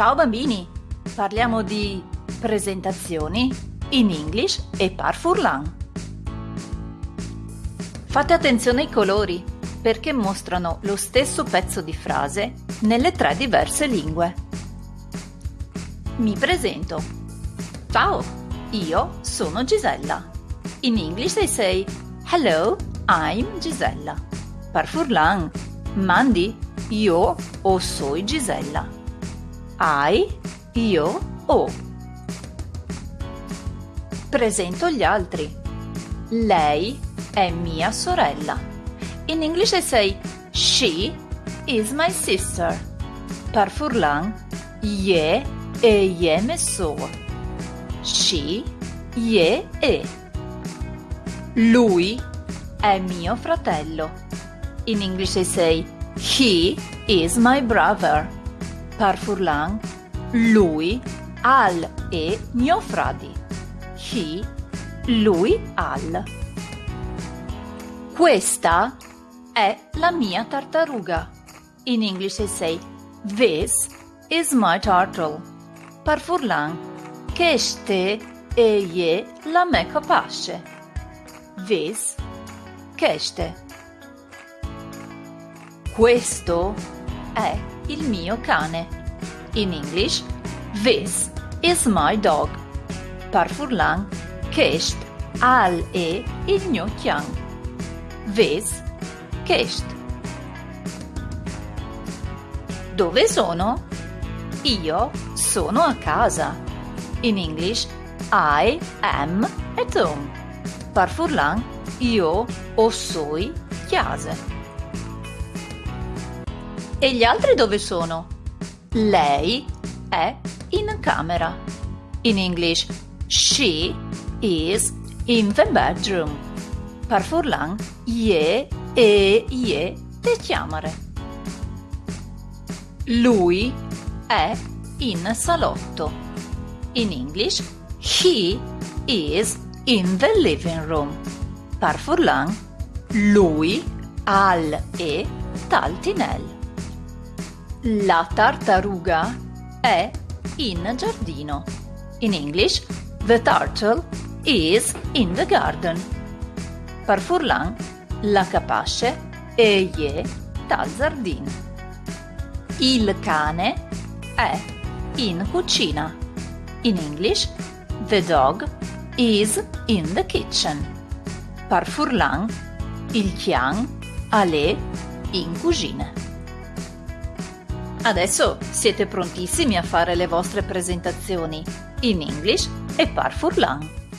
Ciao bambini! Parliamo di presentazioni in English e par furlan. Fate attenzione ai colori perché mostrano lo stesso pezzo di frase nelle tre diverse lingue. Mi presento. Ciao, io sono Gisella. In English they say Hello, I'm Gisella. Per furlan, mandi io o soy Gisella. I, io o. Presento gli altri. Lei è mia sorella. In English I say she is my sister. Per furlan, je e je me so. She, je e. Lui è mio fratello. In English I say he is my brother. Per furlan, lui al e mio fradi. He, lui al. Questa è la mia tartaruga. In English I say, this is my turtle. Per furlan, queste e la me capace. This, queste. Questo è il mio cane. In English, this is my dog. Per furlan, quest al e il mio chiang. Ves, Kest. Dove sono? Io sono a casa. In English, I am at home. Per furlan, io o soi chiase. E gli altri dove sono? Lei è in camera. In English, she is in the bedroom. Per furlan, je e je te chiamare. Lui è in salotto. In English, he is in the living room. Per furlan, lui al e taltinel. La tartaruga è in giardino. In English, the turtle is in the garden per Furlan la capace e ye dal giardino. Il cane è in cucina. In English, the dog is in the kitchen. Per Furlan, il chian è in cucina. Adesso siete prontissimi a fare le vostre presentazioni in English e par Furlan.